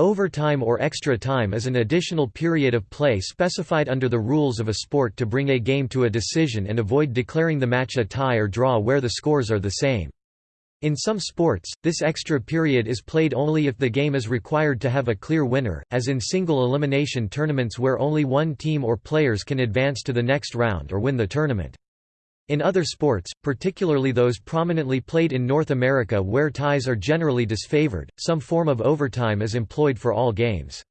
Overtime or extra time is an additional period of play specified under the rules of a sport to bring a game to a decision and avoid declaring the match a tie or draw where the scores are the same. In some sports, this extra period is played only if the game is required to have a clear winner, as in single elimination tournaments where only one team or players can advance to the next round or win the tournament. In other sports, particularly those prominently played in North America where ties are generally disfavored, some form of overtime is employed for all games.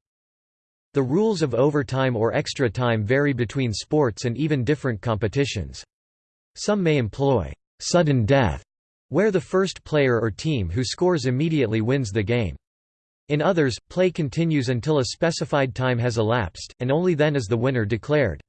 The rules of overtime or extra time vary between sports and even different competitions. Some may employ sudden death, where the first player or team who scores immediately wins the game. In others, play continues until a specified time has elapsed, and only then is the winner declared.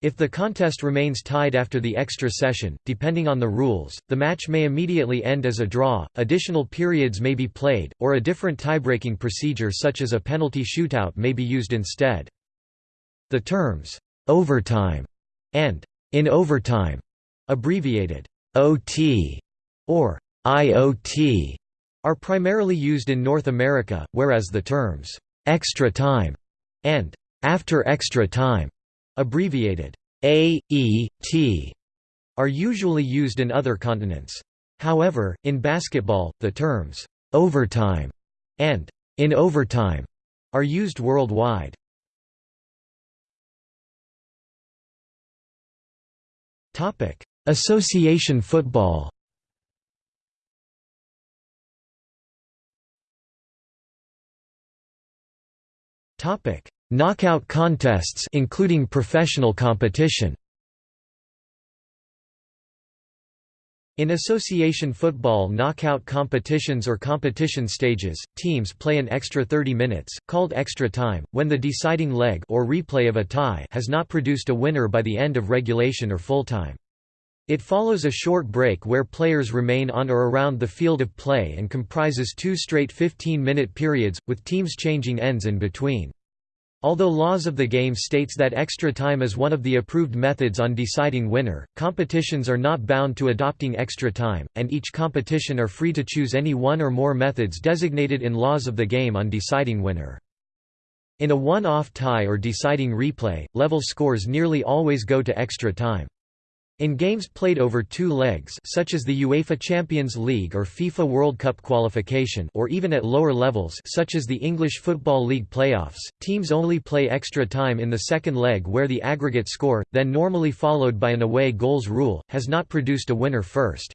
If the contest remains tied after the extra session, depending on the rules, the match may immediately end as a draw, additional periods may be played, or a different tiebreaking procedure such as a penalty shootout may be used instead. The terms, "'overtime' and "'in overtime' abbreviated OT or IOT are primarily used in North America, whereas the terms extra time and after extra time abbreviated AET, are usually used in other continents. However, in basketball, the terms overtime and in overtime are used worldwide. Topic: Association football. Topic: Knockout contests including professional competition. In association football knockout competitions or competition stages, teams play an extra 30 minutes, called extra time, when the deciding leg or replay of a tie has not produced a winner by the end of regulation or full time. It follows a short break where players remain on or around the field of play and comprises two straight 15-minute periods, with teams changing ends in between. Although laws of the game states that extra time is one of the approved methods on deciding winner, competitions are not bound to adopting extra time, and each competition are free to choose any one or more methods designated in laws of the game on deciding winner. In a one-off tie or deciding replay, level scores nearly always go to extra time. In games played over two legs such as the UEFA Champions League or FIFA World Cup qualification or even at lower levels such as the English Football League playoffs, teams only play extra time in the second leg where the aggregate score, then normally followed by an away goals rule, has not produced a winner first.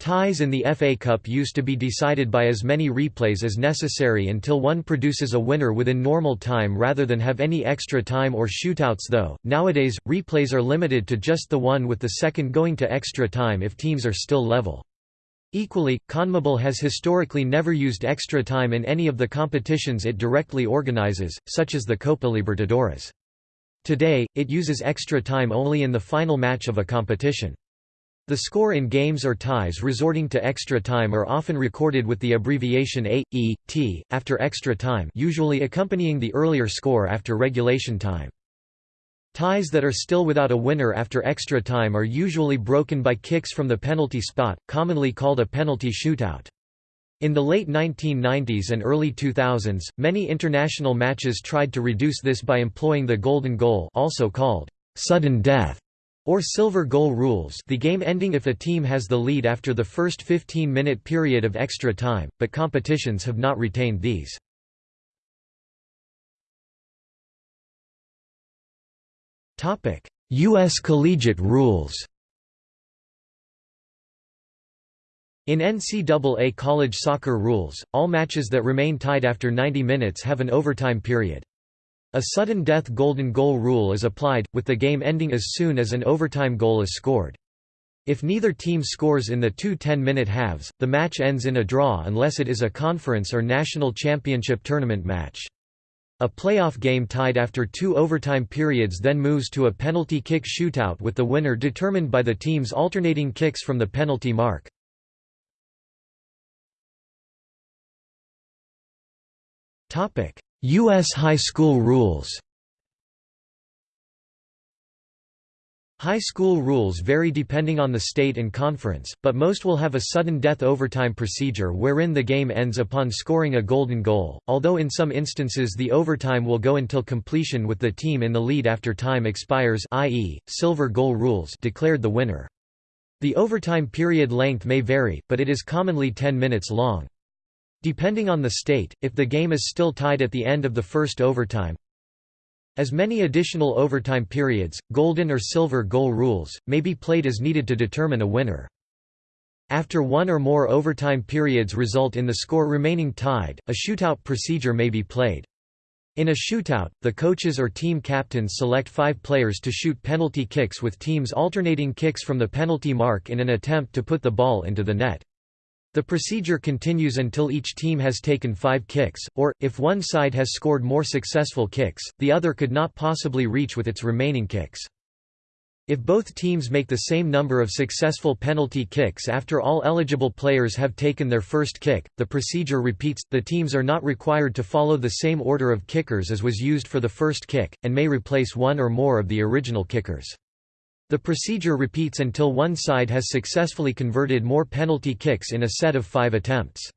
Ties in the FA Cup used to be decided by as many replays as necessary until one produces a winner within normal time rather than have any extra time or shootouts though. Nowadays, replays are limited to just the one with the second going to extra time if teams are still level. Equally, CONMEBOL has historically never used extra time in any of the competitions it directly organizes, such as the Copa Libertadores. Today, it uses extra time only in the final match of a competition. The score in games or ties resorting to extra time are often recorded with the abbreviation A, E, T, after extra time usually accompanying the earlier score after regulation time. Ties that are still without a winner after extra time are usually broken by kicks from the penalty spot, commonly called a penalty shootout. In the late 1990s and early 2000s, many international matches tried to reduce this by employing the golden goal also called sudden death or silver goal rules the game ending if a team has the lead after the first 15-minute period of extra time, but competitions have not retained these. U.S. collegiate rules In NCAA college soccer rules, all matches that remain tied after 90 minutes have an overtime period. A sudden death golden goal rule is applied, with the game ending as soon as an overtime goal is scored. If neither team scores in the two 10-minute halves, the match ends in a draw unless it is a conference or national championship tournament match. A playoff game tied after two overtime periods then moves to a penalty kick shootout with the winner determined by the team's alternating kicks from the penalty mark. U.S. high school rules High school rules vary depending on the state and conference, but most will have a sudden death overtime procedure wherein the game ends upon scoring a golden goal, although in some instances the overtime will go until completion with the team in the lead after time expires i.e., silver goal rules declared the winner. The overtime period length may vary, but it is commonly 10 minutes long. Depending on the state, if the game is still tied at the end of the first overtime, as many additional overtime periods, golden or silver goal rules, may be played as needed to determine a winner. After one or more overtime periods result in the score remaining tied, a shootout procedure may be played. In a shootout, the coaches or team captains select five players to shoot penalty kicks with teams alternating kicks from the penalty mark in an attempt to put the ball into the net. The procedure continues until each team has taken five kicks, or, if one side has scored more successful kicks, the other could not possibly reach with its remaining kicks. If both teams make the same number of successful penalty kicks after all eligible players have taken their first kick, the procedure repeats. The teams are not required to follow the same order of kickers as was used for the first kick, and may replace one or more of the original kickers. The procedure repeats until one side has successfully converted more penalty kicks in a set of five attempts.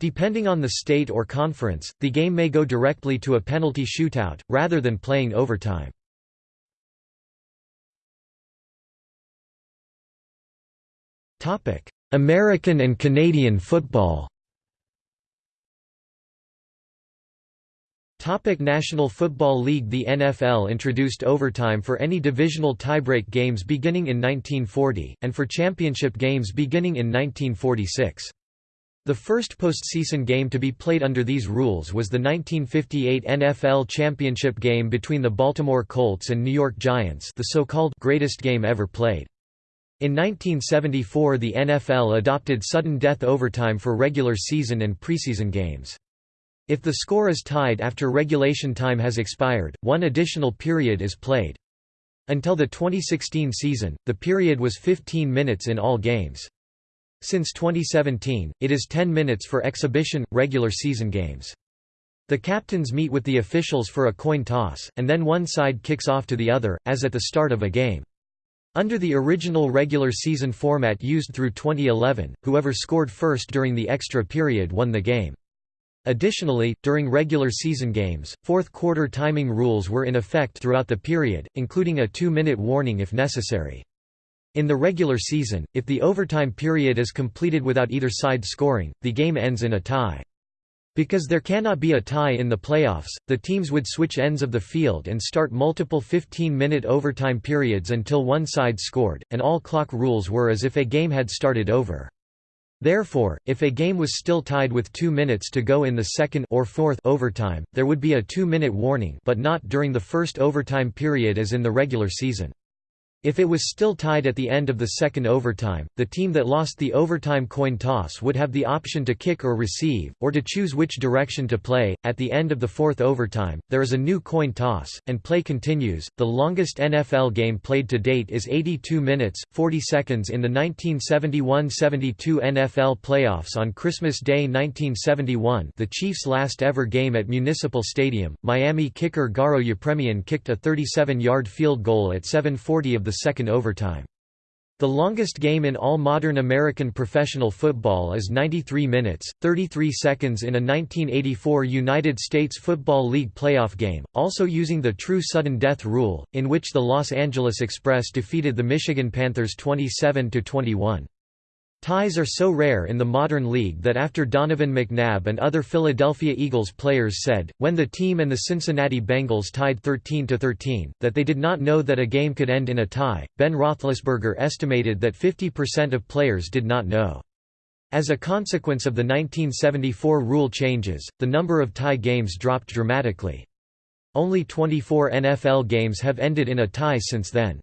Depending on the state or conference, the game may go directly to a penalty shootout, rather than playing overtime. American and Canadian football Topic National Football League The NFL introduced overtime for any divisional tiebreak games beginning in 1940, and for championship games beginning in 1946. The first postseason game to be played under these rules was the 1958 NFL championship game between the Baltimore Colts and New York Giants the so-called greatest game ever played. In 1974 the NFL adopted sudden death overtime for regular season and preseason games. If the score is tied after regulation time has expired, one additional period is played. Until the 2016 season, the period was 15 minutes in all games. Since 2017, it is 10 minutes for exhibition, regular season games. The captains meet with the officials for a coin toss, and then one side kicks off to the other, as at the start of a game. Under the original regular season format used through 2011, whoever scored first during the extra period won the game. Additionally, during regular season games, fourth-quarter timing rules were in effect throughout the period, including a two-minute warning if necessary. In the regular season, if the overtime period is completed without either side scoring, the game ends in a tie. Because there cannot be a tie in the playoffs, the teams would switch ends of the field and start multiple 15-minute overtime periods until one side scored, and all clock rules were as if a game had started over. Therefore, if a game was still tied with two minutes to go in the second or fourth overtime, there would be a two-minute warning but not during the first overtime period as in the regular season. If it was still tied at the end of the second overtime, the team that lost the overtime coin toss would have the option to kick or receive, or to choose which direction to play. At the end of the fourth overtime, there is a new coin toss, and play continues. The longest NFL game played to date is 82 minutes, 40 seconds in the 1971 72 NFL playoffs on Christmas Day 1971, the Chiefs' last ever game at Municipal Stadium. Miami kicker Garo Yepremian kicked a 37 yard field goal at 740 of the second overtime. The longest game in all modern American professional football is 93 minutes, 33 seconds in a 1984 United States Football League playoff game, also using the true sudden death rule, in which the Los Angeles Express defeated the Michigan Panthers 27–21. Ties are so rare in the modern league that after Donovan McNabb and other Philadelphia Eagles players said, when the team and the Cincinnati Bengals tied 13–13, that they did not know that a game could end in a tie, Ben Roethlisberger estimated that 50% of players did not know. As a consequence of the 1974 rule changes, the number of tie games dropped dramatically. Only 24 NFL games have ended in a tie since then.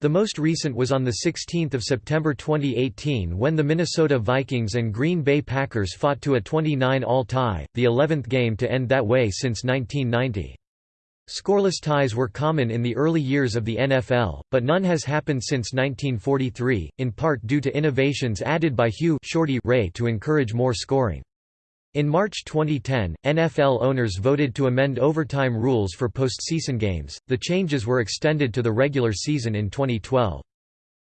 The most recent was on 16 September 2018 when the Minnesota Vikings and Green Bay Packers fought to a 29-all tie, the 11th game to end that way since 1990. Scoreless ties were common in the early years of the NFL, but none has happened since 1943, in part due to innovations added by Hugh Shorty Ray to encourage more scoring. In March 2010, NFL owners voted to amend overtime rules for postseason games. The changes were extended to the regular season in 2012.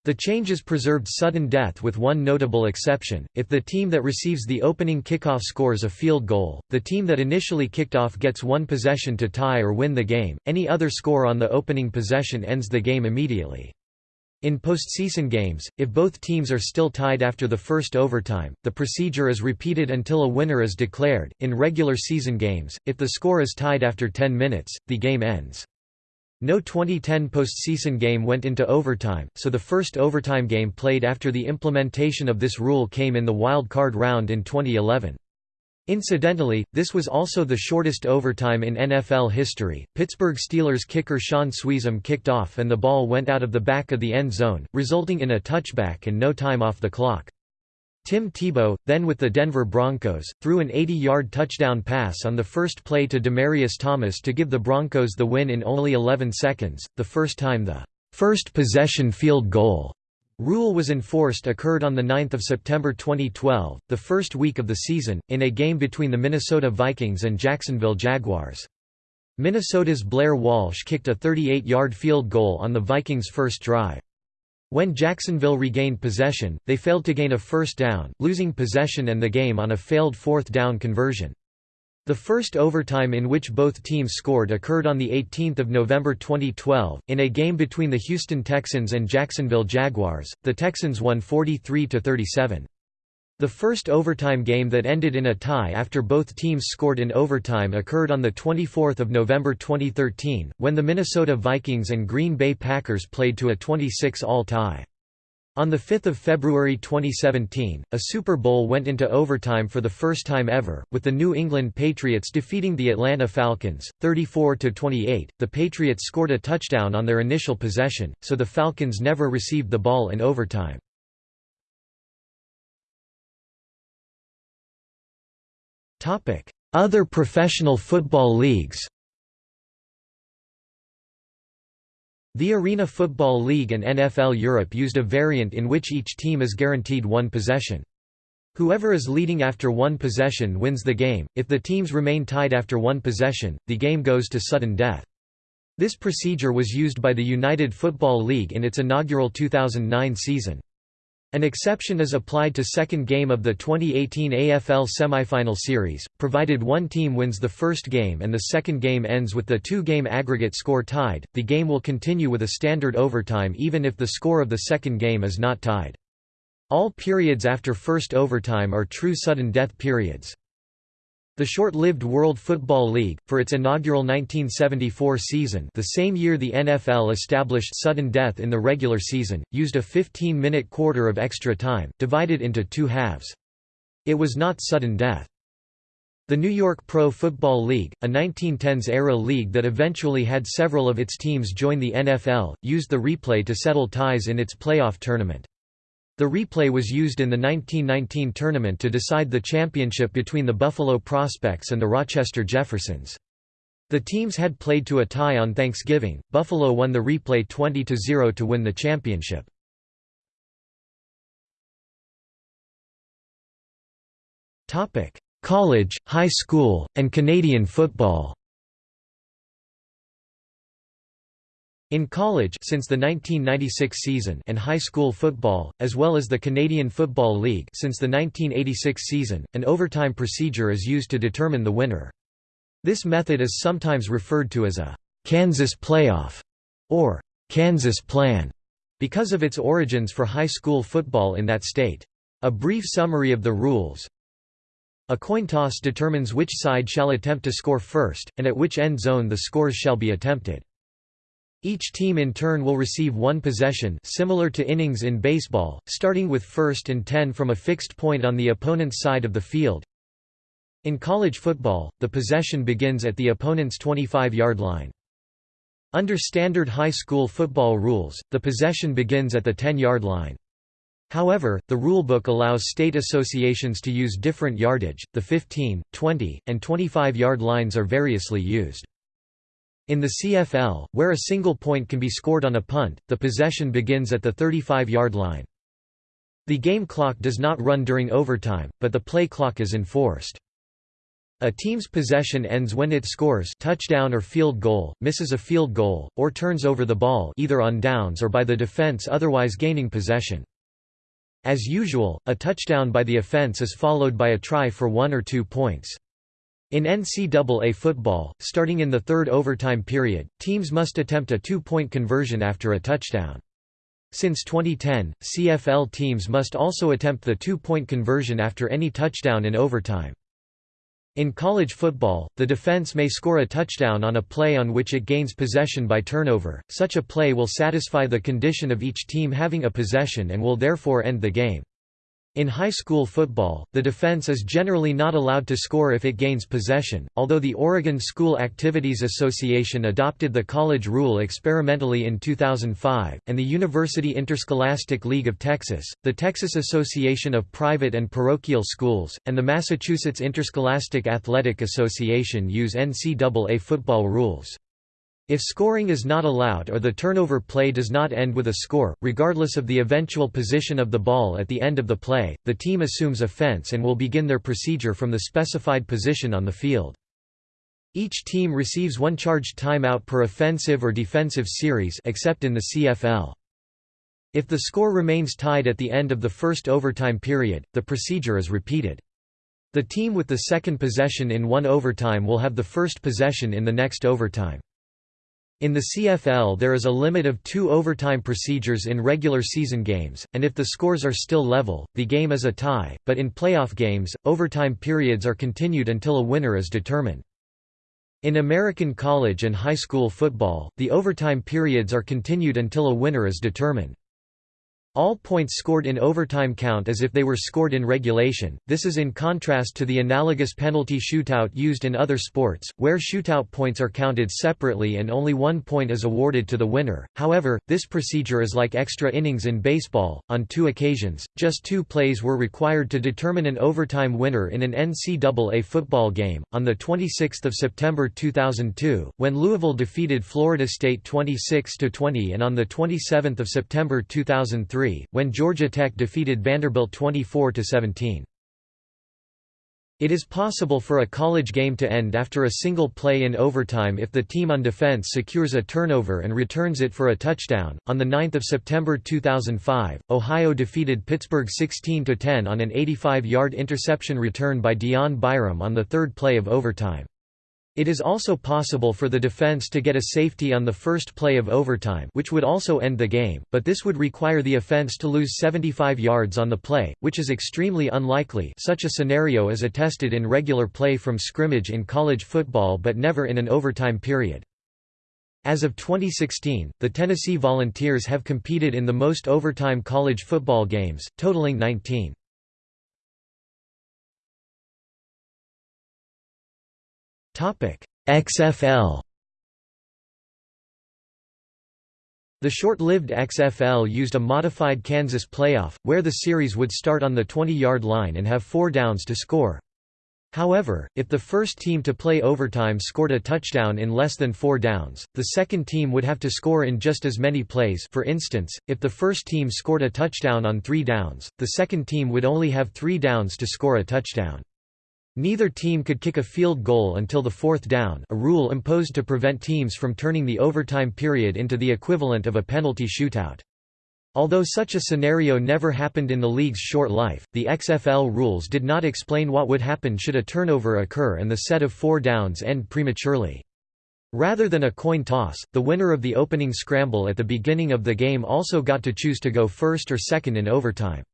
The changes preserved sudden death with one notable exception, if the team that receives the opening kickoff scores a field goal, the team that initially kicked off gets one possession to tie or win the game, any other score on the opening possession ends the game immediately. In postseason games, if both teams are still tied after the first overtime, the procedure is repeated until a winner is declared. In regular season games, if the score is tied after 10 minutes, the game ends. No 2010 postseason game went into overtime, so the first overtime game played after the implementation of this rule came in the wild card round in 2011. Incidentally, this was also the shortest overtime in NFL history. Pittsburgh Steelers kicker Shaun Suisham kicked off and the ball went out of the back of the end zone, resulting in a touchback and no time off the clock. Tim Tebow, then with the Denver Broncos, threw an 80-yard touchdown pass on the first play to Demaryius Thomas to give the Broncos the win in only 11 seconds, the first time the first possession field goal rule was enforced occurred on 9 September 2012, the first week of the season, in a game between the Minnesota Vikings and Jacksonville Jaguars. Minnesota's Blair Walsh kicked a 38-yard field goal on the Vikings' first drive. When Jacksonville regained possession, they failed to gain a first down, losing possession and the game on a failed fourth down conversion. The first overtime in which both teams scored occurred on 18 November 2012, in a game between the Houston Texans and Jacksonville Jaguars. The Texans won 43–37. The first overtime game that ended in a tie after both teams scored in overtime occurred on 24 November 2013, when the Minnesota Vikings and Green Bay Packers played to a 26-all tie. On 5 February 2017, a Super Bowl went into overtime for the first time ever, with the New England Patriots defeating the Atlanta Falcons, 34–28. The Patriots scored a touchdown on their initial possession, so the Falcons never received the ball in overtime. Other professional football leagues The Arena Football League and NFL Europe used a variant in which each team is guaranteed one possession. Whoever is leading after one possession wins the game, if the teams remain tied after one possession, the game goes to sudden death. This procedure was used by the United Football League in its inaugural 2009 season. An exception is applied to second game of the 2018 AFL semifinal series, provided one team wins the first game and the second game ends with the two-game aggregate score tied, the game will continue with a standard overtime even if the score of the second game is not tied. All periods after first overtime are true sudden death periods. The short-lived World Football League, for its inaugural 1974 season the same year the NFL established sudden death in the regular season, used a 15-minute quarter of extra time, divided into two halves. It was not sudden death. The New York Pro Football League, a 1910s-era league that eventually had several of its teams join the NFL, used the replay to settle ties in its playoff tournament. The replay was used in the 1919 tournament to decide the championship between the Buffalo Prospects and the Rochester Jeffersons. The teams had played to a tie on Thanksgiving. Buffalo won the replay 20-0 to win the championship. Topic: College, high school, and Canadian football. In college since the 1996 season and high school football, as well as the Canadian Football League since the 1986 season, an overtime procedure is used to determine the winner. This method is sometimes referred to as a «Kansas playoff» or «Kansas plan» because of its origins for high school football in that state. A brief summary of the rules A coin toss determines which side shall attempt to score first, and at which end zone the scores shall be attempted. Each team in turn will receive one possession similar to innings in baseball, starting with first and ten from a fixed point on the opponent's side of the field. In college football, the possession begins at the opponent's 25-yard line. Under standard high school football rules, the possession begins at the 10-yard line. However, the rulebook allows state associations to use different yardage, the 15, 20, and 25-yard lines are variously used. In the CFL, where a single point can be scored on a punt, the possession begins at the 35-yard line. The game clock does not run during overtime, but the play clock is enforced. A team's possession ends when it scores touchdown or field goal, misses a field goal, or turns over the ball either on downs or by the defense otherwise gaining possession. As usual, a touchdown by the offense is followed by a try for one or two points. In NCAA football, starting in the third overtime period, teams must attempt a two-point conversion after a touchdown. Since 2010, CFL teams must also attempt the two-point conversion after any touchdown in overtime. In college football, the defense may score a touchdown on a play on which it gains possession by turnover. Such a play will satisfy the condition of each team having a possession and will therefore end the game. In high school football, the defense is generally not allowed to score if it gains possession, although the Oregon School Activities Association adopted the college rule experimentally in 2005, and the University Interscholastic League of Texas, the Texas Association of Private and Parochial Schools, and the Massachusetts Interscholastic Athletic Association use NCAA football rules. If scoring is not allowed or the turnover play does not end with a score, regardless of the eventual position of the ball at the end of the play, the team assumes offense and will begin their procedure from the specified position on the field. Each team receives one charged timeout per offensive or defensive series except in the CFL. If the score remains tied at the end of the first overtime period, the procedure is repeated. The team with the second possession in one overtime will have the first possession in the next overtime. In the CFL there is a limit of two overtime procedures in regular season games, and if the scores are still level, the game is a tie, but in playoff games, overtime periods are continued until a winner is determined. In American college and high school football, the overtime periods are continued until a winner is determined. All points scored in overtime count as if they were scored in regulation, this is in contrast to the analogous penalty shootout used in other sports, where shootout points are counted separately and only one point is awarded to the winner. However, this procedure is like extra innings in baseball. On two occasions, just two plays were required to determine an overtime winner in an NCAA football game. On the 26th of September 2002, when Louisville defeated Florida State 26 20 and on the 27th of September 2003 when Georgia Tech defeated Vanderbilt 24–17. It is possible for a college game to end after a single play in overtime if the team on defense secures a turnover and returns it for a touchdown. On the 9th of September 2005, Ohio defeated Pittsburgh 16-10 on an 85-yard interception return by Dion Byum on the third play of overtime. It is also possible for the defense to get a safety on the first play of overtime which would also end the game, but this would require the offense to lose 75 yards on the play, which is extremely unlikely such a scenario is attested in regular play from scrimmage in college football but never in an overtime period. As of 2016, the Tennessee Volunteers have competed in the most overtime college football games, totaling 19. XFL The short-lived XFL used a modified Kansas playoff, where the series would start on the 20-yard line and have four downs to score. However, if the first team to play overtime scored a touchdown in less than four downs, the second team would have to score in just as many plays for instance, if the first team scored a touchdown on three downs, the second team would only have three downs to score a touchdown. Neither team could kick a field goal until the fourth down a rule imposed to prevent teams from turning the overtime period into the equivalent of a penalty shootout. Although such a scenario never happened in the league's short life, the XFL rules did not explain what would happen should a turnover occur and the set of four downs end prematurely. Rather than a coin toss, the winner of the opening scramble at the beginning of the game also got to choose to go first or second in overtime.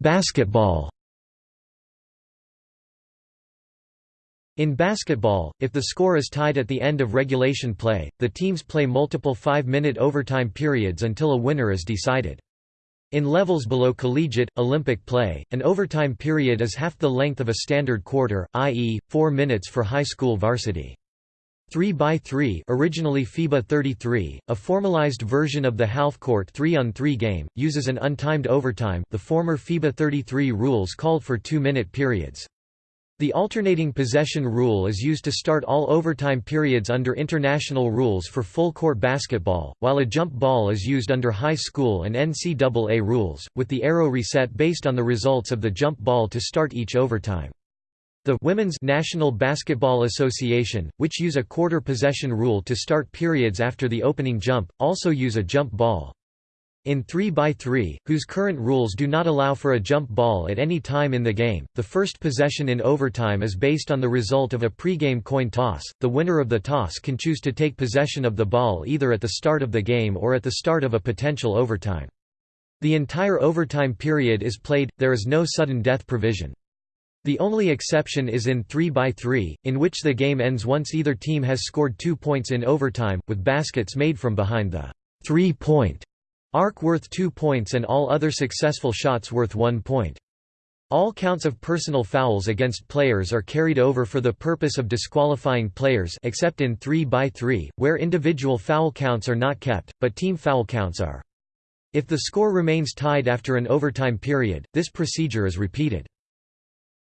Basketball In basketball, if the score is tied at the end of regulation play, the teams play multiple five-minute overtime periods until a winner is decided. In levels below collegiate, Olympic play, an overtime period is half the length of a standard quarter, i.e., four minutes for high school varsity. 3x3 originally FIBA 33, a formalized version of the half-court 3-on-3 game, uses an untimed overtime the former FIBA 33 rules called for two-minute periods. The alternating possession rule is used to start all overtime periods under international rules for full-court basketball, while a jump ball is used under high school and NCAA rules, with the arrow reset based on the results of the jump ball to start each overtime. The Women's National Basketball Association, which use a quarter possession rule to start periods after the opening jump, also use a jump ball. In 3x3, whose current rules do not allow for a jump ball at any time in the game, the first possession in overtime is based on the result of a pregame coin toss. The winner of the toss can choose to take possession of the ball either at the start of the game or at the start of a potential overtime. The entire overtime period is played, there is no sudden death provision. The only exception is in 3x3, in which the game ends once either team has scored two points in overtime, with baskets made from behind the three-point Arc worth 2 points and all other successful shots worth 1 point. All counts of personal fouls against players are carried over for the purpose of disqualifying players except in 3 by 3 where individual foul counts are not kept, but team foul counts are. If the score remains tied after an overtime period, this procedure is repeated.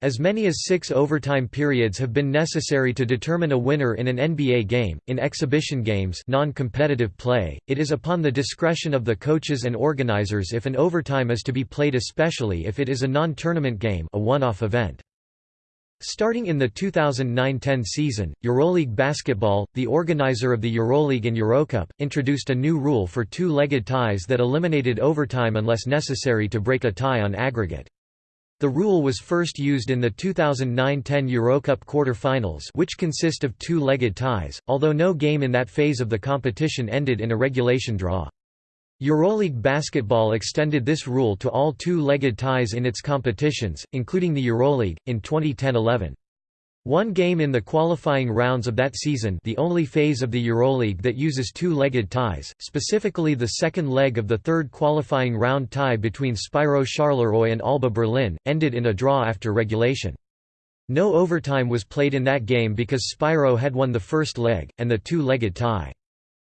As many as six overtime periods have been necessary to determine a winner in an NBA game. In exhibition games, non-competitive play, it is upon the discretion of the coaches and organizers if an overtime is to be played, especially if it is a non-tournament game, a one-off event. Starting in the 2009–10 season, EuroLeague Basketball, the organizer of the EuroLeague and Eurocup, introduced a new rule for two-legged ties that eliminated overtime unless necessary to break a tie on aggregate. The rule was first used in the 2009–10 Eurocup quarter-finals which consist of two-legged ties, although no game in that phase of the competition ended in a regulation draw. Euroleague basketball extended this rule to all two-legged ties in its competitions, including the Euroleague, in 2010–11. One game in the qualifying rounds of that season the only phase of the EuroLeague that uses two-legged ties, specifically the second leg of the third qualifying round tie between Spirou Charleroi and Alba Berlin, ended in a draw after regulation. No overtime was played in that game because Spyro had won the first leg, and the two-legged tie.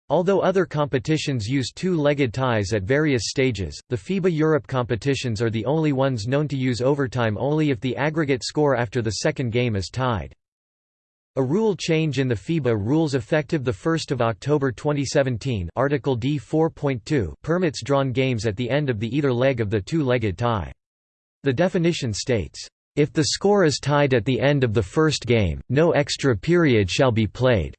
Although other competitions use two-legged ties at various stages, the FIBA Europe competitions are the only ones known to use overtime only if the aggregate score after the second game is tied. A rule change in the FIBA rules effective 1 October 2017 Article D 4.2 permits drawn games at the end of the either leg of the two-legged tie. The definition states, "...if the score is tied at the end of the first game, no extra period shall be played."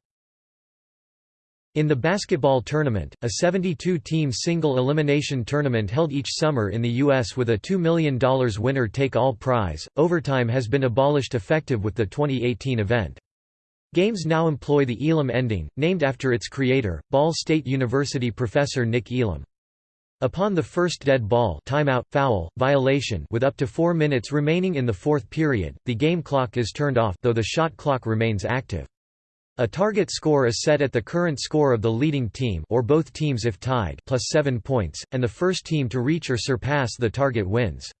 In the basketball tournament, a 72-team single-elimination tournament held each summer in the U.S. with a $2 million winner-take-all prize, overtime has been abolished effective with the 2018 event. Games now employ the Elam ending, named after its creator, Ball State University professor Nick Elam. Upon the first dead ball timeout, foul, violation with up to four minutes remaining in the fourth period, the game clock is turned off though the shot clock remains active. A target score is set at the current score of the leading team or both teams if tied plus 7 points, and the first team to reach or surpass the target wins.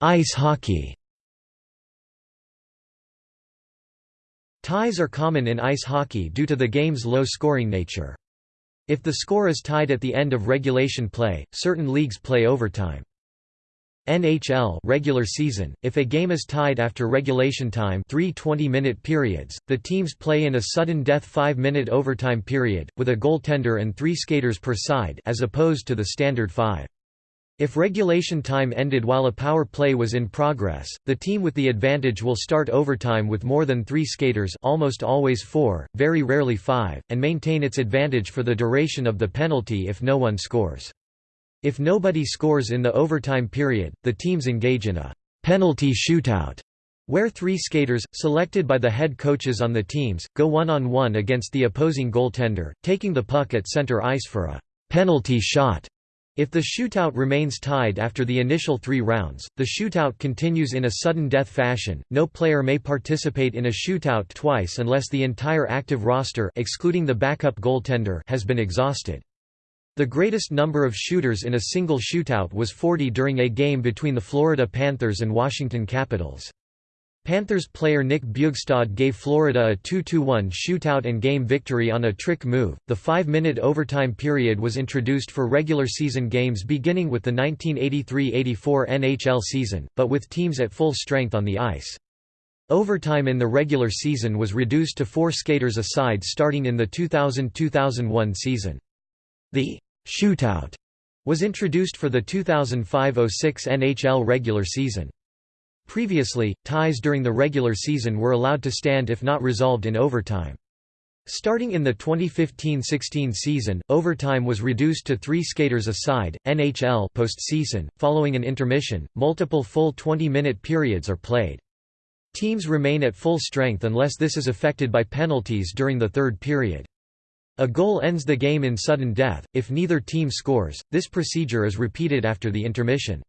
Ice hockey Ties are common in ice hockey due to the game's low-scoring nature. If the score is tied at the end of regulation play, certain leagues play overtime. NHL regular season, if a game is tied after regulation time three 20-minute periods, the teams play in a sudden death 5-minute overtime period, with a goaltender and three skaters per side as opposed to the standard five. If regulation time ended while a power play was in progress, the team with the advantage will start overtime with more than three skaters almost always four, very rarely five, and maintain its advantage for the duration of the penalty if no one scores. If nobody scores in the overtime period, the teams engage in a penalty shootout, where three skaters, selected by the head coaches on the teams, go one-on-one -on -one against the opposing goaltender, taking the puck at center ice for a penalty shot. If the shootout remains tied after the initial three rounds, the shootout continues in a sudden death fashion. No player may participate in a shootout twice unless the entire active roster excluding the backup goaltender has been exhausted. The greatest number of shooters in a single shootout was 40 during a game between the Florida Panthers and Washington Capitals. Panthers player Nick Bjugstad gave Florida a 2-1 shootout and game victory on a trick move. The 5-minute overtime period was introduced for regular season games beginning with the 1983-84 NHL season, but with teams at full strength on the ice. Overtime in the regular season was reduced to 4 skaters a side starting in the 2000-2001 season. The shootout was introduced for the 2005-06 NHL regular season. Previously, ties during the regular season were allowed to stand if not resolved in overtime. Starting in the 2015–16 season, overtime was reduced to three skaters a side. NHL postseason, following an intermission, multiple full 20-minute periods are played. Teams remain at full strength unless this is affected by penalties during the third period. A goal ends the game in sudden death. If neither team scores, this procedure is repeated after the intermission.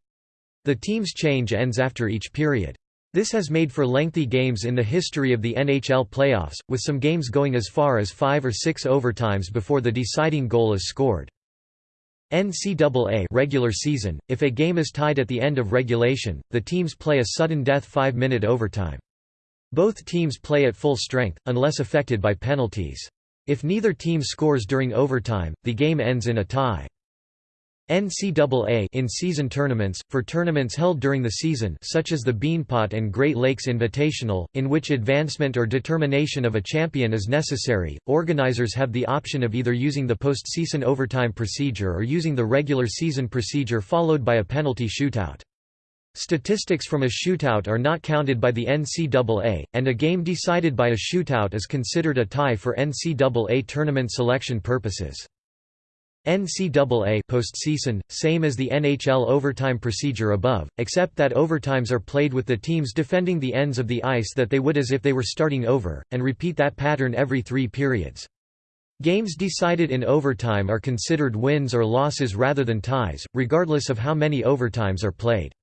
The team's change ends after each period. This has made for lengthy games in the history of the NHL playoffs, with some games going as far as five or six overtimes before the deciding goal is scored. NCAA regular season, if a game is tied at the end of regulation, the teams play a sudden death five-minute overtime. Both teams play at full strength, unless affected by penalties. If neither team scores during overtime, the game ends in a tie. NCAA in-season tournaments, for tournaments held during the season such as the Beanpot and Great Lakes Invitational, in which advancement or determination of a champion is necessary, organizers have the option of either using the postseason overtime procedure or using the regular season procedure followed by a penalty shootout. Statistics from a shootout are not counted by the NCAA, and a game decided by a shootout is considered a tie for NCAA tournament selection purposes. NCAA postseason, same as the NHL overtime procedure above, except that overtimes are played with the teams defending the ends of the ice that they would as if they were starting over, and repeat that pattern every three periods. Games decided in overtime are considered wins or losses rather than ties, regardless of how many overtimes are played.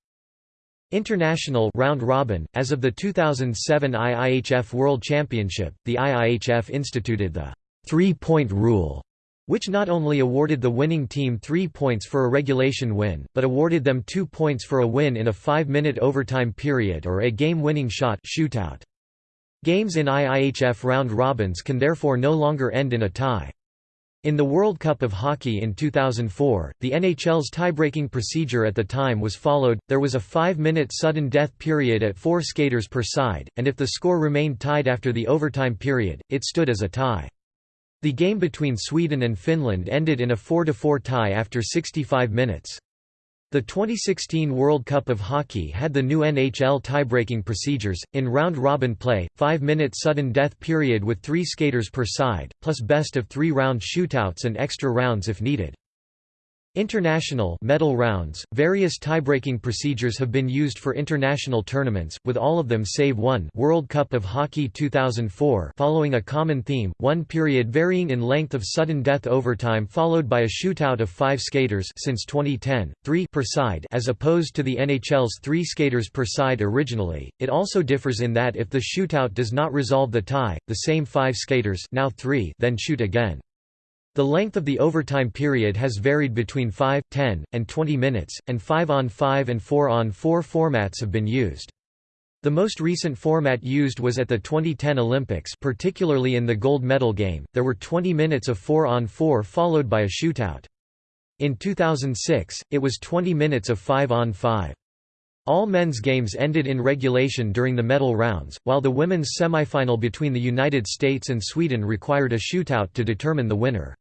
International round robin as of the 2007 IIHF World Championship the IIHF instituted the three-point rule which not only awarded the winning team three points for a regulation win, but awarded them two points for a win in a five-minute overtime period or a game-winning shot shootout. Games in IIHF round-robins can therefore no longer end in a tie. In the World Cup of Hockey in 2004, the NHL's tie-breaking procedure at the time was followed, there was a five-minute sudden death period at four skaters per side, and if the score remained tied after the overtime period, it stood as a tie. The game between Sweden and Finland ended in a 4–4 tie after 65 minutes. The 2016 World Cup of Hockey had the new NHL tie-breaking procedures, in round-robin play, five-minute sudden death period with three skaters per side, plus best-of-three round shootouts and extra rounds if needed. International medal rounds, various tie-breaking procedures have been used for international tournaments, with all of them save one World Cup of Hockey 2004 following a common theme, one period varying in length of sudden death overtime followed by a shootout of five skaters since 2010, three per side as opposed to the NHL's three skaters per side originally. It also differs in that if the shootout does not resolve the tie, the same five skaters now three then shoot again. The length of the overtime period has varied between 5, 10, and 20 minutes, and 5 on 5 and 4 on 4 formats have been used. The most recent format used was at the 2010 Olympics particularly in the gold medal game, there were 20 minutes of 4 on 4 followed by a shootout. In 2006, it was 20 minutes of 5 on 5. All men's games ended in regulation during the medal rounds, while the women's semifinal between the United States and Sweden required a shootout to determine the winner.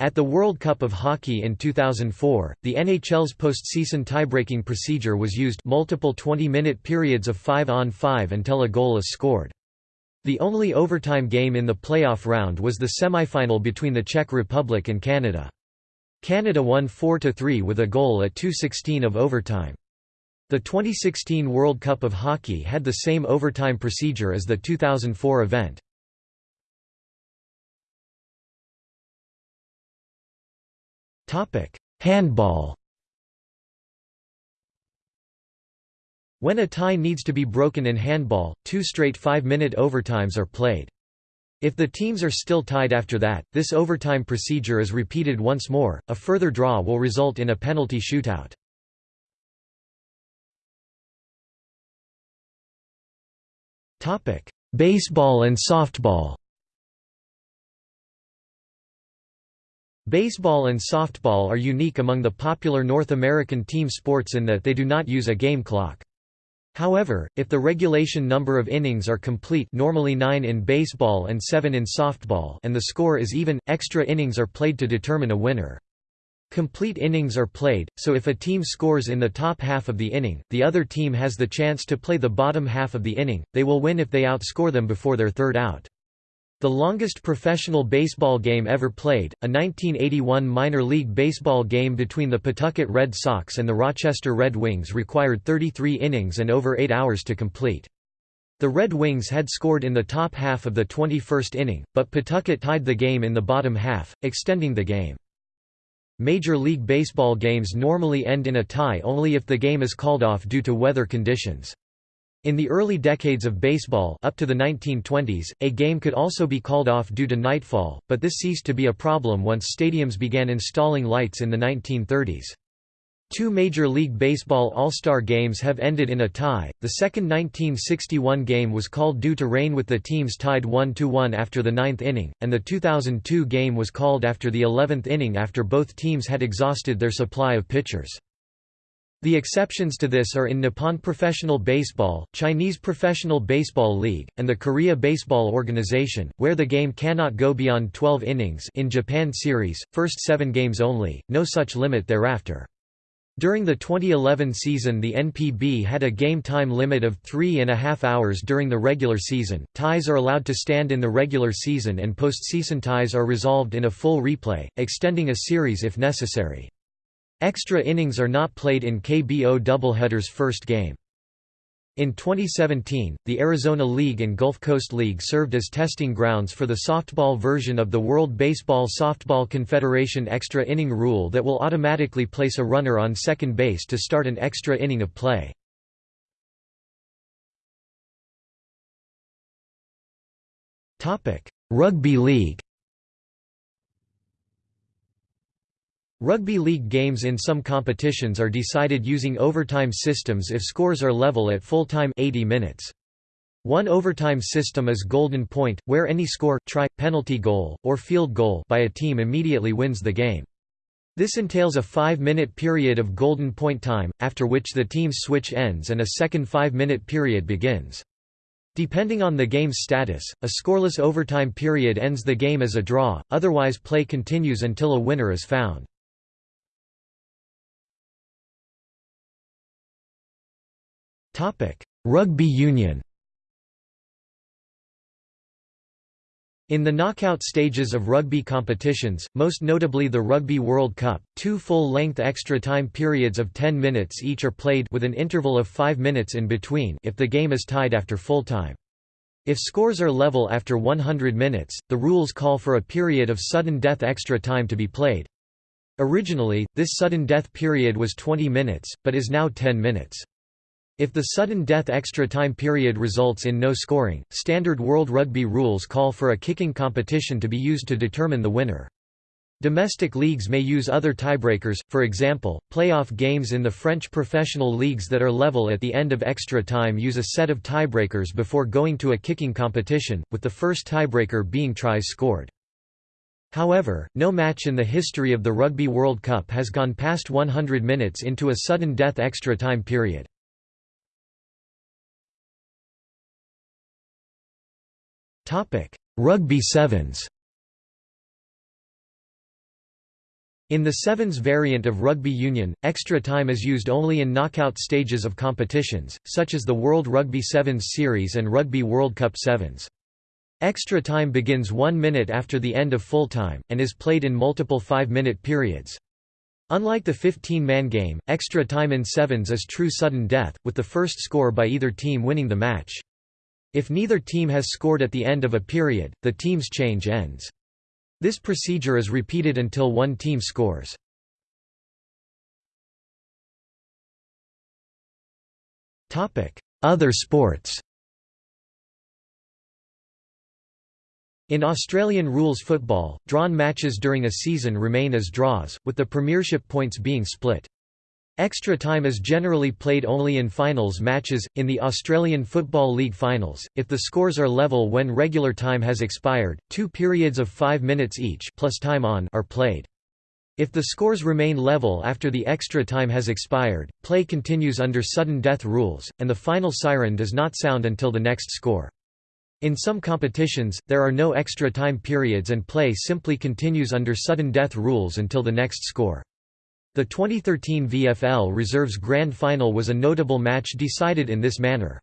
At the World Cup of Hockey in 2004, the NHL's postseason tiebreaking procedure was used multiple 20-minute periods of 5-on-5 until a goal is scored. The only overtime game in the playoff round was the semifinal between the Czech Republic and Canada. Canada won 4–3 with a goal at 2.16 of overtime. The 2016 World Cup of Hockey had the same overtime procedure as the 2004 event. Handball When a tie needs to be broken in handball, two straight five-minute overtimes are played. If the teams are still tied after that, this overtime procedure is repeated once more, a further draw will result in a penalty shootout. Topic: Baseball and softball. Baseball and softball are unique among the popular North American team sports in that they do not use a game clock. However, if the regulation number of innings are complete normally 9 in baseball and 7 in softball and the score is even, extra innings are played to determine a winner. Complete innings are played, so if a team scores in the top half of the inning, the other team has the chance to play the bottom half of the inning, they will win if they outscore them before their third out. The longest professional baseball game ever played, a 1981 minor league baseball game between the Pawtucket Red Sox and the Rochester Red Wings required 33 innings and over 8 hours to complete. The Red Wings had scored in the top half of the 21st inning, but Pawtucket tied the game in the bottom half, extending the game. Major League Baseball games normally end in a tie only if the game is called off due to weather conditions. In the early decades of baseball up to the 1920s, a game could also be called off due to nightfall, but this ceased to be a problem once stadiums began installing lights in the 1930s. Two Major League Baseball All-Star games have ended in a tie. The second 1961 game was called due to rain with the teams tied 1-1 after the ninth inning, and the 2002 game was called after the 11th inning after both teams had exhausted their supply of pitchers. The exceptions to this are in Nippon Professional Baseball, Chinese Professional Baseball League, and the Korea Baseball Organization, where the game cannot go beyond 12 innings in Japan Series, first seven games only, no such limit thereafter. During the 2011 season the NPB had a game time limit of three and a half hours during the regular season, ties are allowed to stand in the regular season and postseason ties are resolved in a full replay, extending a series if necessary. Extra innings are not played in KBO doubleheaders first game. In 2017, the Arizona League and Gulf Coast League served as testing grounds for the softball version of the World Baseball Softball Confederation extra inning rule that will automatically place a runner on second base to start an extra inning of play. Rugby League Rugby league games in some competitions are decided using overtime systems if scores are level at full time 80 minutes. One overtime system is golden point, where any score, try, penalty goal, or field goal by a team immediately wins the game. This entails a five-minute period of golden point time, after which the team's switch ends and a second five-minute period begins. Depending on the game's status, a scoreless overtime period ends the game as a draw, otherwise play continues until a winner is found. Rugby union In the knockout stages of rugby competitions, most notably the Rugby World Cup, two full-length extra time periods of 10 minutes each are played with an interval of 5 minutes in between if the game is tied after full time. If scores are level after 100 minutes, the rules call for a period of sudden death extra time to be played. Originally, this sudden death period was 20 minutes, but is now 10 minutes. If the sudden death extra time period results in no scoring, standard World Rugby rules call for a kicking competition to be used to determine the winner. Domestic leagues may use other tiebreakers, for example, playoff games in the French professional leagues that are level at the end of extra time use a set of tiebreakers before going to a kicking competition, with the first tiebreaker being tries scored. However, no match in the history of the Rugby World Cup has gone past 100 minutes into a sudden death extra time period. Rugby sevens In the sevens variant of rugby union, extra time is used only in knockout stages of competitions, such as the World Rugby Sevens Series and Rugby World Cup Sevens. Extra time begins one minute after the end of full time, and is played in multiple five-minute periods. Unlike the 15-man game, extra time in sevens is true sudden death, with the first score by either team winning the match. If neither team has scored at the end of a period, the team's change ends. This procedure is repeated until one team scores. Other sports In Australian rules football, drawn matches during a season remain as draws, with the premiership points being split. Extra time is generally played only in finals matches, in the Australian Football League finals, if the scores are level when regular time has expired, two periods of five minutes each plus time on are played. If the scores remain level after the extra time has expired, play continues under sudden death rules, and the final siren does not sound until the next score. In some competitions, there are no extra time periods and play simply continues under sudden death rules until the next score. The 2013 VFL Reserves Grand Final was a notable match decided in this manner.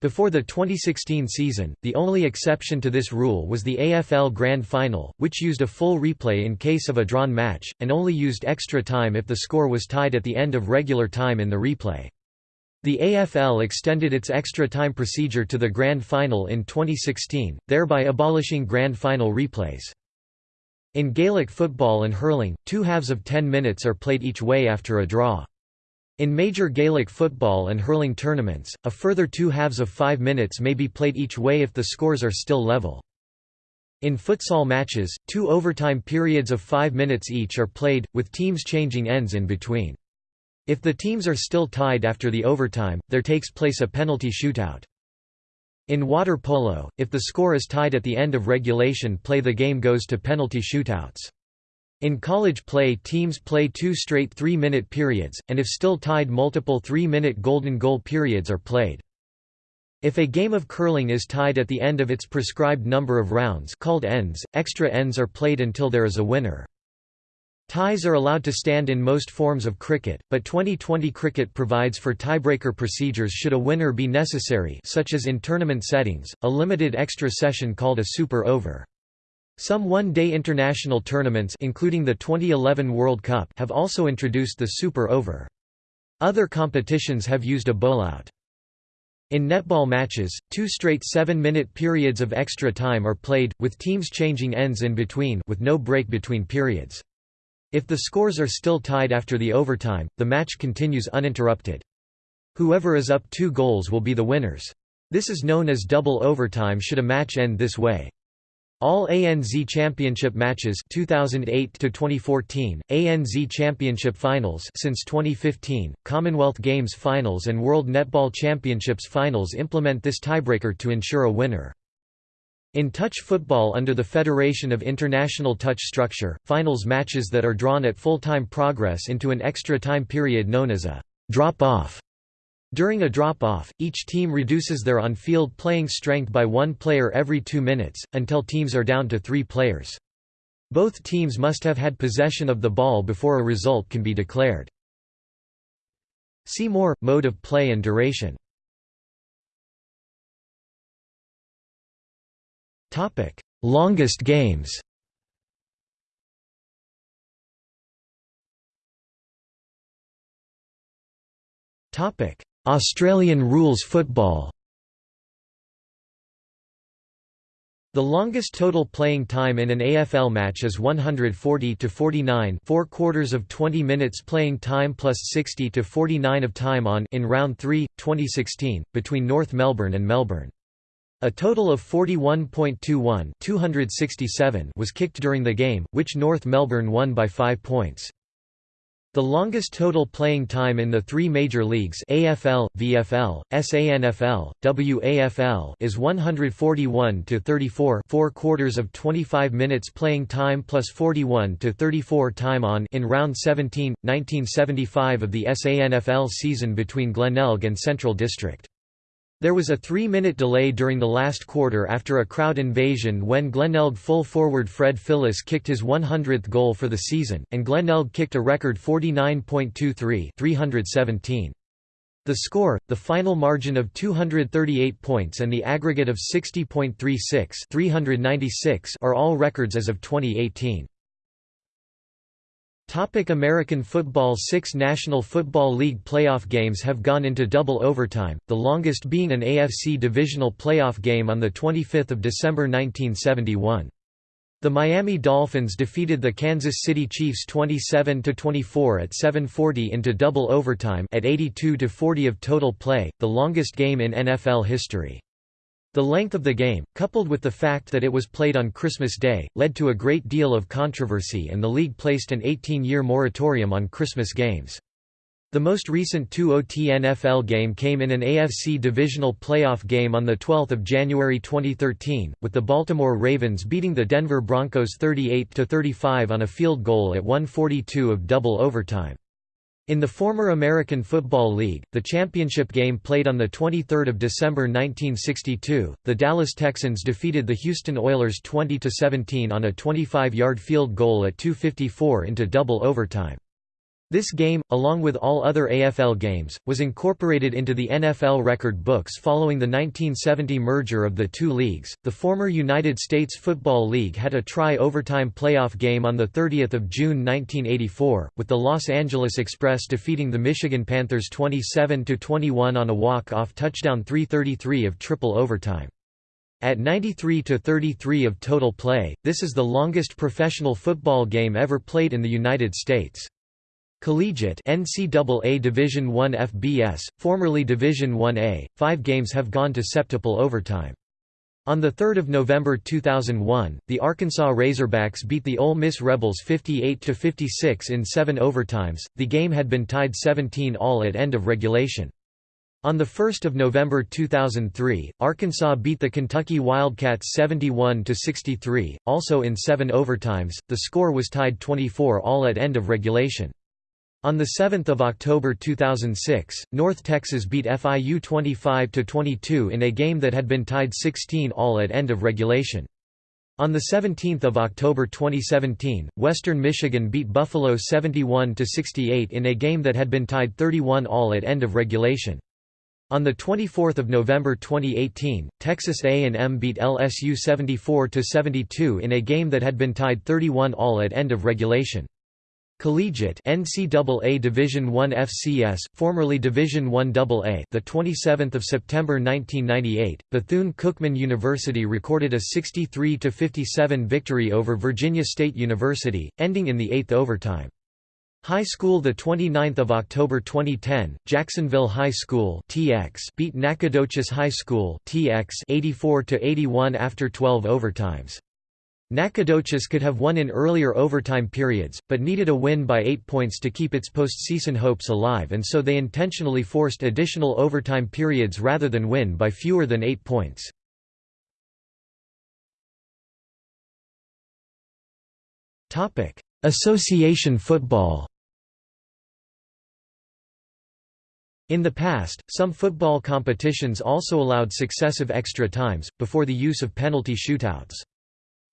Before the 2016 season, the only exception to this rule was the AFL Grand Final, which used a full replay in case of a drawn match, and only used extra time if the score was tied at the end of regular time in the replay. The AFL extended its extra time procedure to the Grand Final in 2016, thereby abolishing Grand Final replays. In Gaelic football and hurling, two halves of 10 minutes are played each way after a draw. In major Gaelic football and hurling tournaments, a further two halves of five minutes may be played each way if the scores are still level. In futsal matches, two overtime periods of five minutes each are played, with teams changing ends in between. If the teams are still tied after the overtime, there takes place a penalty shootout. In water polo, if the score is tied at the end of regulation play the game goes to penalty shootouts. In college play teams play two straight three-minute periods, and if still tied multiple three-minute golden goal periods are played. If a game of curling is tied at the end of its prescribed number of rounds called ends, extra ends are played until there is a winner. Ties are allowed to stand in most forms of cricket, but Twenty20 cricket provides for tiebreaker procedures should a winner be necessary such as in tournament settings, a limited extra session called a super over. Some one-day international tournaments including the 2011 World Cup have also introduced the super over. Other competitions have used a bowlout. In netball matches, two straight seven-minute periods of extra time are played, with teams changing ends in between with no break between periods. If the scores are still tied after the overtime, the match continues uninterrupted. Whoever is up two goals will be the winners. This is known as double overtime should a match end this way. All ANZ Championship matches 2008 to 2014, ANZ Championship Finals since 2015, Commonwealth Games Finals and World Netball Championships Finals implement this tiebreaker to ensure a winner. In touch football under the Federation of International Touch Structure, finals matches that are drawn at full-time progress into an extra time period known as a drop-off. During a drop-off, each team reduces their on-field playing strength by one player every two minutes, until teams are down to three players. Both teams must have had possession of the ball before a result can be declared. See more, mode of play and duration Topic: Longest games. Topic: Australian rules football. The longest total playing time in an AFL match is 140 to 49, 4 quarters of 20 minutes playing time plus 60 to 49 of time on in round 3, 2016, between North Melbourne and Melbourne. A total of 41.21 267 was kicked during the game, which North Melbourne won by 5 points. The longest total playing time in the three major leagues AFL, VFL, SANFL, WAFL is 141 to 34 4 quarters of 25 minutes playing time plus 41 to 34 time on in round 17 1975 of the SANFL season between Glenelg and Central District. There was a three-minute delay during the last quarter after a crowd invasion when Glenelg full forward Fred Phillis kicked his 100th goal for the season, and Glenelg kicked a record 49.23 317. The score, the final margin of 238 points and the aggregate of 60.36 396 are all records as of 2018. Topic American football Six National Football League playoff games have gone into double overtime, the longest being an AFC divisional playoff game on 25 December 1971. The Miami Dolphins defeated the Kansas City Chiefs 27–24 at 7:40 into double overtime at 82–40 of total play, the longest game in NFL history. The length of the game, coupled with the fact that it was played on Christmas Day, led to a great deal of controversy and the league placed an 18-year moratorium on Christmas games. The most recent 2-OT NFL game came in an AFC divisional playoff game on 12 January 2013, with the Baltimore Ravens beating the Denver Broncos 38–35 on a field goal at 142 of double overtime. In the former American Football League, the championship game played on 23 December 1962, the Dallas Texans defeated the Houston Oilers 20–17 on a 25-yard field goal at 2.54 into double overtime. This game, along with all other AFL games, was incorporated into the NFL record books following the 1970 merger of the two leagues. The former United States Football League had a tri-overtime playoff game on the 30th of June 1984, with the Los Angeles Express defeating the Michigan Panthers 27 to 21 on a walk-off touchdown 333 of triple overtime. At 93 to 33 of total play, this is the longest professional football game ever played in the United States. Collegiate NCAA Division I FBS, formerly Division I-A, five games have gone to septuple overtime. On 3 November 2001, the Arkansas Razorbacks beat the Ole Miss Rebels 58–56 in seven overtimes, the game had been tied 17 all at end of regulation. On 1 November 2003, Arkansas beat the Kentucky Wildcats 71–63, also in seven overtimes, the score was tied 24 all at end of regulation. On 7 October 2006, North Texas beat FIU 25–22 in a game that had been tied 16 all at end of regulation. On 17 October 2017, Western Michigan beat Buffalo 71–68 in a game that had been tied 31 all at end of regulation. On 24 November 2018, Texas A&M beat LSU 74–72 in a game that had been tied 31 all at end of regulation. Collegiate NCAA Division I FCS, formerly Division I AA, the 27th of September 1998, Bethune-Cookman University recorded a 63 57 victory over Virginia State University, ending in the 8th overtime. High School the 29th of October 2010, Jacksonville High School (TX) beat Nacogdoches High School (TX) 84 to 81 after 12 overtimes. Nacogdoches could have won in earlier overtime periods, but needed a win by eight points to keep its postseason hopes alive and so they intentionally forced additional overtime periods rather than win by fewer than eight points. Association football In the past, some football competitions also allowed successive extra times, before the use of penalty shootouts.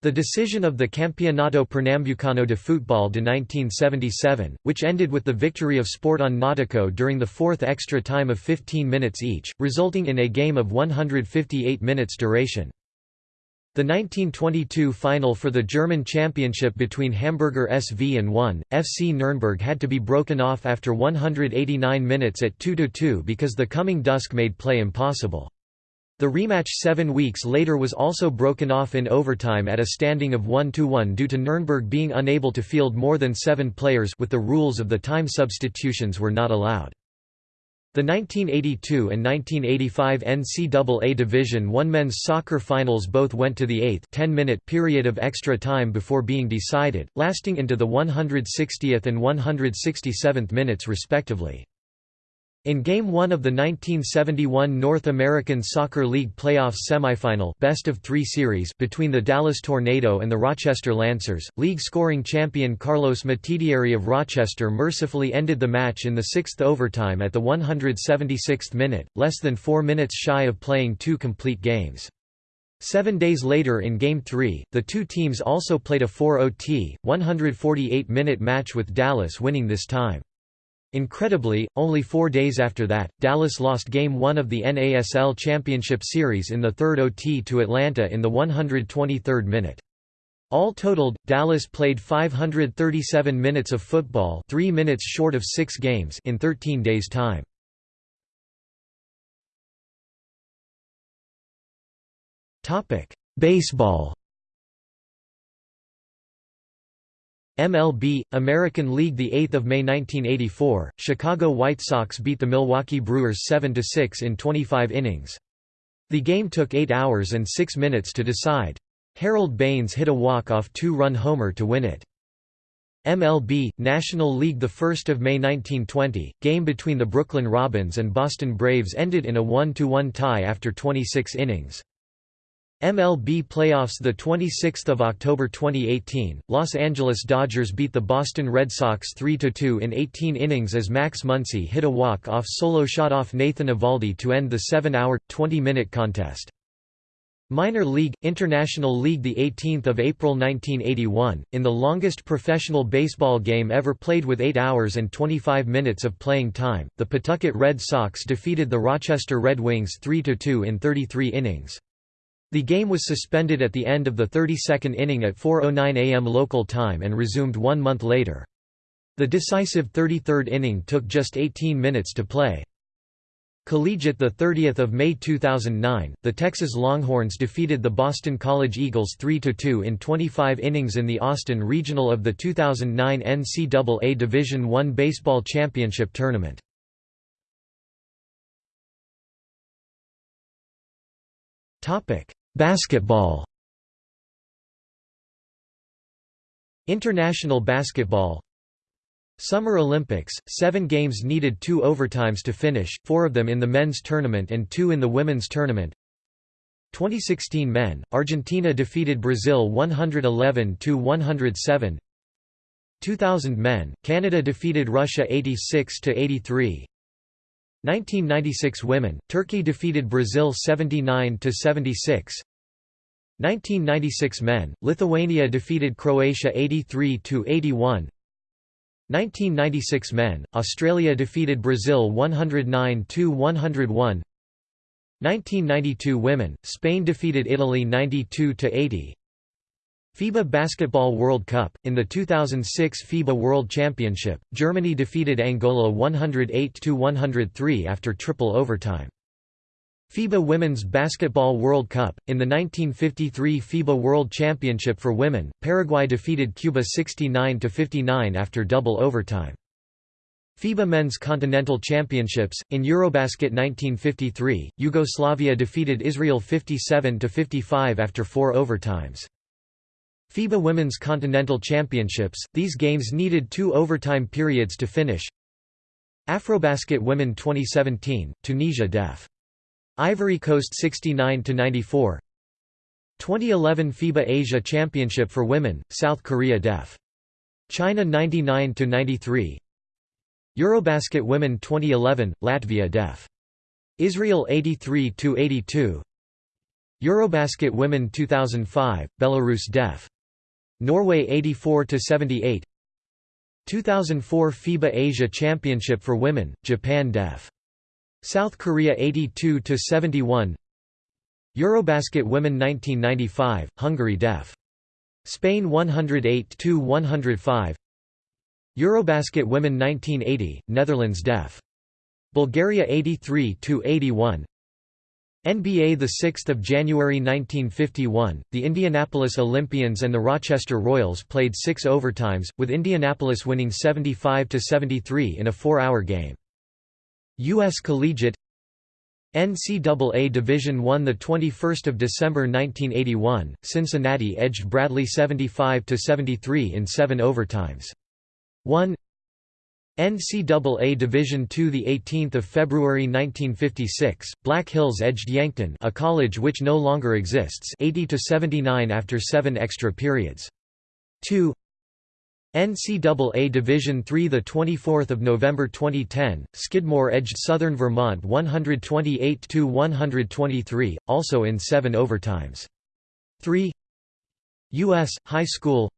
The decision of the Campeonato Pernambucano de Futebol de 1977, which ended with the victory of Sporton Nautico during the fourth extra time of 15 minutes each, resulting in a game of 158 minutes duration. The 1922 final for the German championship between Hamburger SV and 1, FC Nürnberg had to be broken off after 189 minutes at 2–2 because the coming dusk made play impossible. The rematch seven weeks later was also broken off in overtime at a standing of 1–1 due to Nuremberg being unable to field more than seven players with the rules of the time substitutions were not allowed. The 1982 and 1985 NCAA Division I men's soccer finals both went to the eighth 10-minute period of extra time before being decided, lasting into the 160th and 167th minutes respectively. In Game 1 of the 1971 North American Soccer League playoffs semifinal best of three series between the Dallas Tornado and the Rochester Lancers, league scoring champion Carlos Metidieri of Rochester mercifully ended the match in the sixth overtime at the 176th minute, less than four minutes shy of playing two complete games. Seven days later in Game 3, the two teams also played a 4-OT, 148-minute match with Dallas winning this time. Incredibly, only four days after that, Dallas lost Game 1 of the NASL Championship Series in the third OT to Atlanta in the 123rd minute. All totaled, Dallas played 537 minutes of football three minutes short of six games in 13 days' time. Baseball MLB, American League 8 May 1984, Chicago White Sox beat the Milwaukee Brewers 7 to 6 in 25 innings. The game took 8 hours and 6 minutes to decide. Harold Baines hit a walk-off two-run homer to win it. MLB, National League 1 May 1920, game between the Brooklyn Robins and Boston Braves ended in a 1 to 1 tie after 26 innings. MLB playoffs 26 October 2018, Los Angeles Dodgers beat the Boston Red Sox 3–2 in 18 innings as Max Muncy hit a walk-off solo shot off Nathan Eovaldi to end the 7-hour, 20-minute contest. Minor League International League the 18th of April 1981 in the longest professional baseball game ever played with 8 hours and 25 minutes of playing time the Pawtucket Red Sox defeated the Rochester Red Wings 3-2 in 33 innings the game was suspended at the end of the 32nd inning at 4:09 a.m. local time and resumed 1 month later the decisive 33rd inning took just 18 minutes to play Collegiate the 30th of May 2009, the Texas Longhorns defeated the Boston College Eagles 3-2 in 25 innings in the Austin Regional of the 2009 NCAA Division I Baseball Championship Tournament. Topic: Basketball. International basketball Summer Olympics, seven games needed two overtimes to finish, four of them in the men's tournament and two in the women's tournament. 2016 men, Argentina defeated Brazil 111–107 2000 men, Canada defeated Russia 86–83 1996 women, Turkey defeated Brazil 79–76 1996 men, Lithuania defeated Croatia 83–81 1996 men, Australia defeated Brazil 109–101 1992 women, Spain defeated Italy 92–80 FIBA Basketball World Cup, in the 2006 FIBA World Championship, Germany defeated Angola 108–103 after triple overtime. FIBA Women's Basketball World Cup. In the 1953 FIBA World Championship for Women, Paraguay defeated Cuba 69 59 after double overtime. FIBA Men's Continental Championships in Eurobasket 1953, Yugoslavia defeated Israel 57 55 after 4 overtimes. FIBA Women's Continental Championships, these games needed 2 overtime periods to finish. Afrobasket Women 2017, Tunisia def. Ivory Coast 69 to 94 2011 FIBA Asia Championship for Women South Korea def. China 99 to 93 Eurobasket Women 2011 Latvia def. Israel 83 to 82 Eurobasket Women 2005 Belarus def. Norway 84 to 78 2004 FIBA Asia Championship for Women Japan def South Korea 82 to 71 Eurobasket Women 1995 Hungary def. Spain 108 to 105 Eurobasket Women 1980 Netherlands def. Bulgaria 83 to 81 NBA the 6th of January 1951 the Indianapolis Olympians and the Rochester Royals played 6 overtimes with Indianapolis winning 75 to 73 in a 4-hour game U.S. Collegiate NCAA Division I the 21st of December 1981 Cincinnati edged Bradley 75 to 73 in 7 overtimes 1 NCAA Division II the 18th of February 1956 Black Hills edged Yankton a college which no longer exists 80 to 79 after 7 extra periods 2 NCAA Division III the 24th of November 2010 Skidmore edged Southern Vermont 128 to 123 also in 7 overtimes. 3 US high school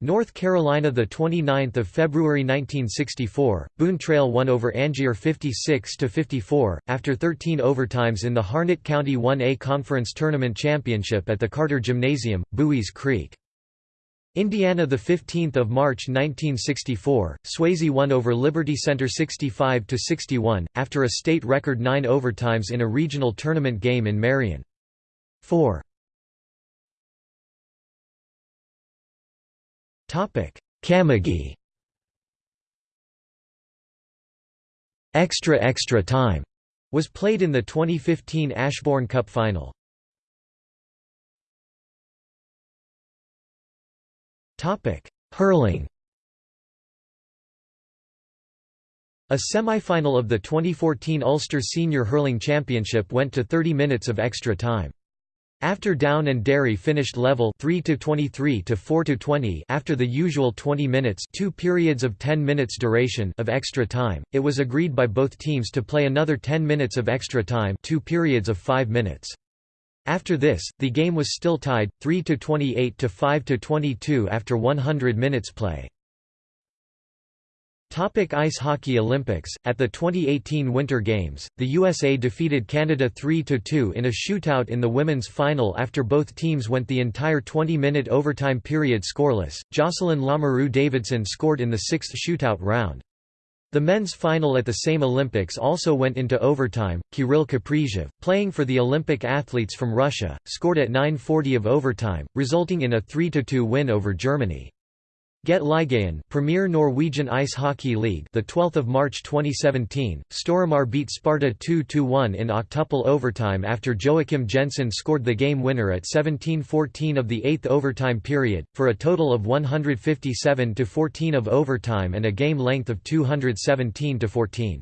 North Carolina the 29th of February 1964 Boone Trail won over Angier 56 to 54 after 13 overtimes in the Harnett County 1A Conference Tournament Championship at the Carter Gymnasium Buies Creek Indiana the 15th of March 1964 Swayzee won over Liberty Center 65 to 61 after a state record 9 overtimes in a regional tournament game in Marion. 4 topic Camogie Extra Extra Time was played in the 2015 Ashbourne Cup final Hurling A semi-final of the 2014 Ulster Senior Hurling Championship went to 30 minutes of extra time. After Down and Derry finished level 3 to 23 to 4 to 20 after the usual 20 minutes, two periods of 10 minutes duration of extra time, it was agreed by both teams to play another 10 minutes of extra time, two periods of 5 minutes. After this, the game was still tied 3 to 28 to 5 to 22 after 100 minutes play. Topic Ice Hockey Olympics At the 2018 Winter Games, the USA defeated Canada 3–2 in a shootout in the women's final after both teams went the entire 20-minute overtime period scoreless. Jocelyn Lamoureux Davidson scored in the sixth shootout round. The men's final at the same Olympics also went into overtime. Kirill Kaprizov, playing for the Olympic athletes from Russia, scored at 9:40 of overtime, resulting in a 3–2 win over Germany. GET-ligaen, Premier Norwegian Ice Hockey League, the 12th of March 2017. Storhamar beat Sparta 2-1 in octuple overtime after Joakim Jensen scored the game winner at 17:14 of the 8th overtime period for a total of 157 to 14 of overtime and a game length of 217 to 14.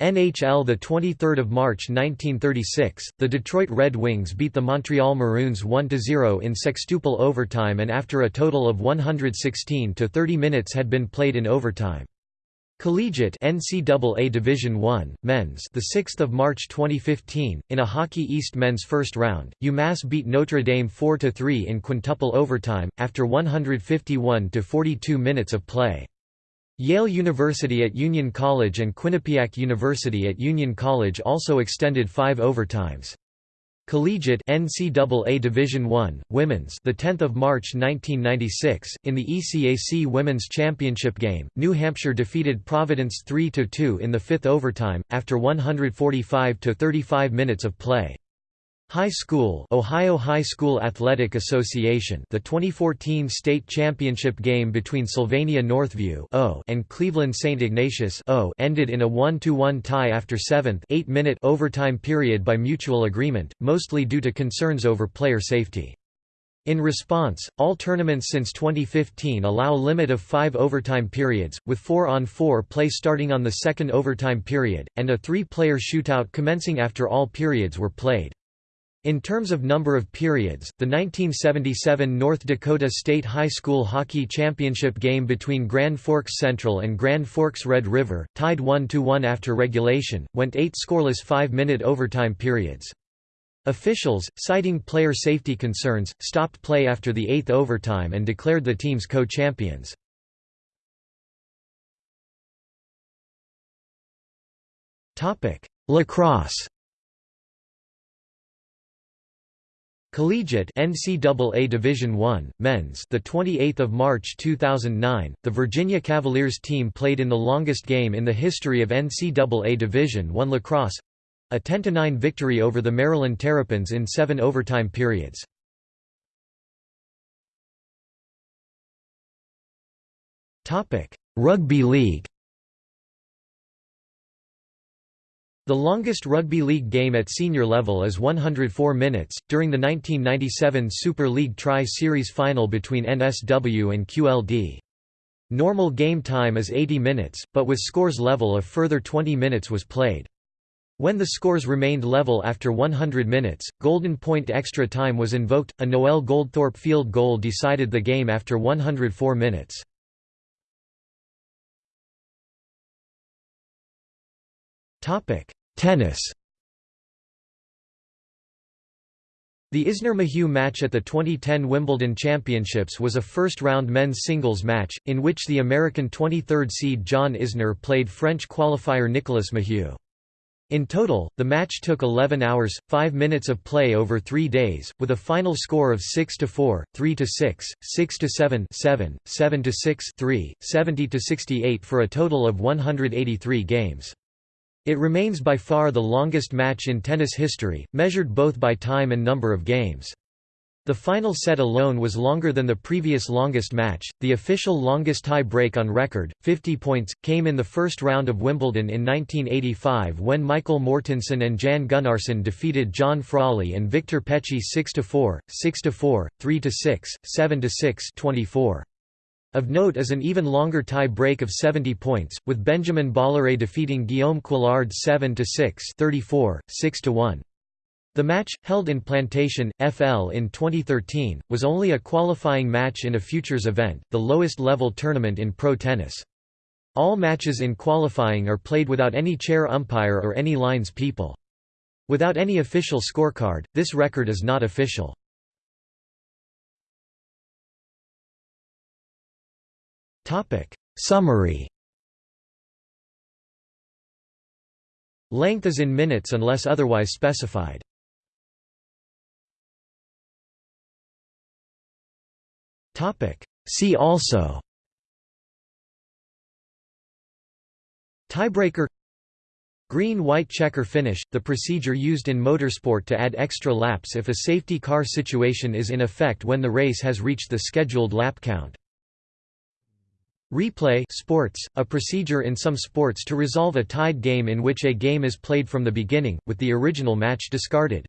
NHL the 23rd of March 1936 the Detroit Red Wings beat the Montreal Maroons 1-0 in sextuple overtime and after a total of 116 to 30 minutes had been played in overtime. Collegiate NCAA Division I Men's the 6th of March 2015 in a Hockey East men's first round UMass beat Notre Dame 4 to 3 in quintuple overtime after 151 to 42 minutes of play Yale University at Union College and Quinnipiac University at Union College also extended five overtimes. Collegiate NCAA Division I Women's the 10th of March 1996 in the ECAC Women's Championship game New Hampshire defeated Providence 3 2 in the 5th overtime after 145 to 35 minutes of play High School Ohio High School Athletic Association the 2014 state championship game between Sylvania Northview and Cleveland St. Ignatius ended in a 1–1 tie after 7th 8-minute overtime period by mutual agreement, mostly due to concerns over player safety. In response, all tournaments since 2015 allow a limit of five overtime periods, with four-on-four 4 play starting on the second overtime period, and a three-player shootout commencing after all periods were played. In terms of number of periods, the 1977 North Dakota State High School Hockey Championship game between Grand Forks Central and Grand Forks Red River, tied 1–1 after regulation, went eight scoreless five-minute overtime periods. Officials, citing player safety concerns, stopped play after the eighth overtime and declared the teams co-champions. Lacrosse Collegiate NCAA Division I Men's the 28th of March 2009 the Virginia Cavaliers team played in the longest game in the history of NCAA Division I lacrosse a 10-9 victory over the Maryland Terrapins in 7 overtime periods. Rugby League The longest rugby league game at senior level is 104 minutes, during the 1997 Super League Tri-Series final between NSW and QLD. Normal game time is 80 minutes, but with scores level a further 20 minutes was played. When the scores remained level after 100 minutes, Golden Point extra time was invoked. A Noel Goldthorpe field goal decided the game after 104 minutes. Topic: Tennis The Isner-Mahut match at the 2010 Wimbledon Championships was a first-round men's singles match, in which the American 23rd seed John Isner played French qualifier Nicolas Mahut. In total, the match took 11 hours, 5 minutes of play over three days, with a final score of 6–4, 3–6, 6–7 7, 7–6 3, 70–68 for a total of 183 games. It remains by far the longest match in tennis history, measured both by time and number of games. The final set alone was longer than the previous longest match. The official longest tie break on record, 50 points, came in the first round of Wimbledon in 1985 when Michael Mortensen and Jan Gunnarsson defeated John Frawley and Victor Pecci 6 4, 6 4, 3 6, 7 6, 24. Of note is an even longer tie break of 70 points, with Benjamin Bolloré defeating Guillaume Couillard 7–6 34, 6–1. The match, held in Plantation, FL in 2013, was only a qualifying match in a futures event, the lowest level tournament in pro tennis. All matches in qualifying are played without any chair umpire or any lines people. Without any official scorecard, this record is not official. Summary Length is in minutes unless otherwise specified. Topic. See also Tiebreaker Green-white checker finish, the procedure used in motorsport to add extra laps if a safety car situation is in effect when the race has reached the scheduled lap count. Replay sports, a procedure in some sports to resolve a tied game in which a game is played from the beginning, with the original match discarded.